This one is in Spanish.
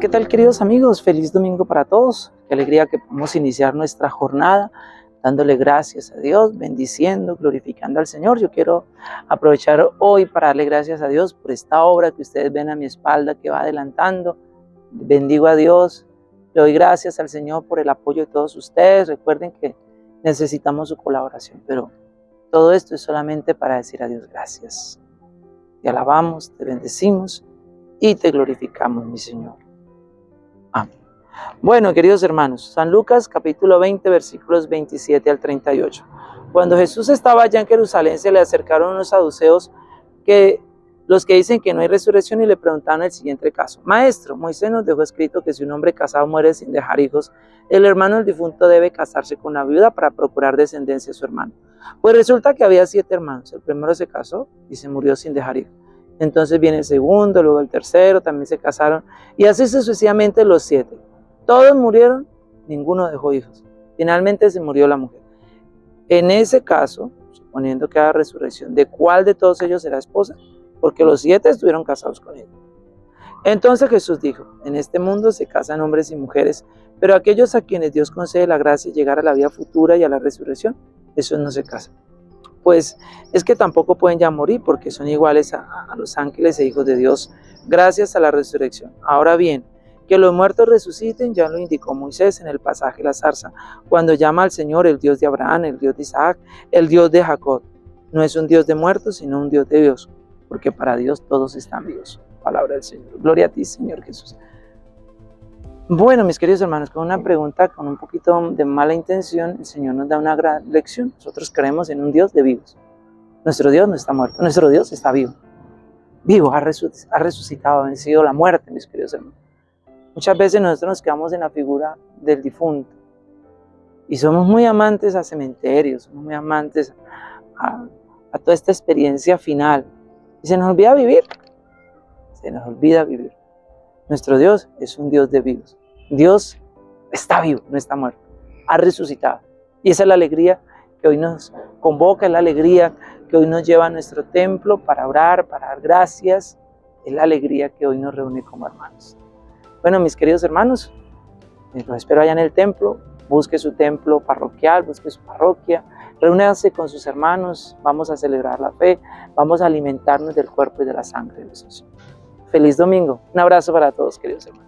¿qué tal queridos amigos? Feliz domingo para todos. Qué alegría que podamos iniciar nuestra jornada dándole gracias a Dios, bendiciendo, glorificando al Señor. Yo quiero aprovechar hoy para darle gracias a Dios por esta obra que ustedes ven a mi espalda que va adelantando. Bendigo a Dios, le doy gracias al Señor por el apoyo de todos ustedes. Recuerden que necesitamos su colaboración, pero todo esto es solamente para decir a Dios gracias. Te alabamos, te bendecimos y te glorificamos, mi Señor. Amén. Bueno, queridos hermanos, San Lucas capítulo 20, versículos 27 al 38. Cuando Jesús estaba allá en Jerusalén, se le acercaron unos saduceos que los que dicen que no hay resurrección y le preguntaron el siguiente caso. Maestro, Moisés nos dejó escrito que si un hombre casado muere sin dejar hijos, el hermano del difunto debe casarse con una viuda para procurar descendencia a su hermano. Pues resulta que había siete hermanos. El primero se casó y se murió sin dejar hijos. Entonces viene el segundo, luego el tercero, también se casaron. Y así sucesivamente los siete. Todos murieron, ninguno dejó hijos. Finalmente se murió la mujer. En ese caso, suponiendo que haya resurrección, ¿de cuál de todos ellos será esposa? Porque los siete estuvieron casados con él. Entonces Jesús dijo, en este mundo se casan hombres y mujeres, pero aquellos a quienes Dios concede la gracia de llegar a la vida futura y a la resurrección, esos no se casan pues es que tampoco pueden ya morir porque son iguales a, los ángeles e hijos de Dios gracias a la resurrección. Ahora bien, que los muertos resuciten ya lo indicó Moisés en el pasaje de la zarza, cuando llama al Señor el Dios de Abraham, el Dios de Isaac, el Dios de Jacob. No es un Dios de muertos, sino un Dios de Dios, porque para Dios todos están vivos. Palabra del Señor. Gloria a ti, Señor Jesús. Bueno, mis queridos hermanos, con una pregunta con un poquito de mala intención, el Señor nos da una gran lección. Nosotros creemos en un Dios de vivos. Nuestro Dios no está muerto, nuestro Dios está vivo. Vivo, ha, resucitado, ha vencido la muerte, mis queridos hermanos. Muchas veces nosotros nos quedamos en la figura del difunto y somos muy amantes a cementerios, somos muy amantes a, a toda esta experiencia final. Y se nos olvida vivir, se nos olvida vivir. Nuestro Dios es un Dios de vivos. Dios está vivo, no está muerto. Ha resucitado. Y esa es la alegría que hoy nos convoca, la alegría que hoy nos lleva a nuestro templo para orar, para dar gracias. Es la alegría que hoy nos reúne como hermanos. Bueno, mis queridos hermanos, los espero allá en el templo. Busque su templo parroquial, busque su parroquia. Reúnanse con sus hermanos. Vamos a celebrar la fe. Vamos a alimentarnos del cuerpo y de la sangre de Jesús. Feliz domingo. Un abrazo para todos, queridos hermanos.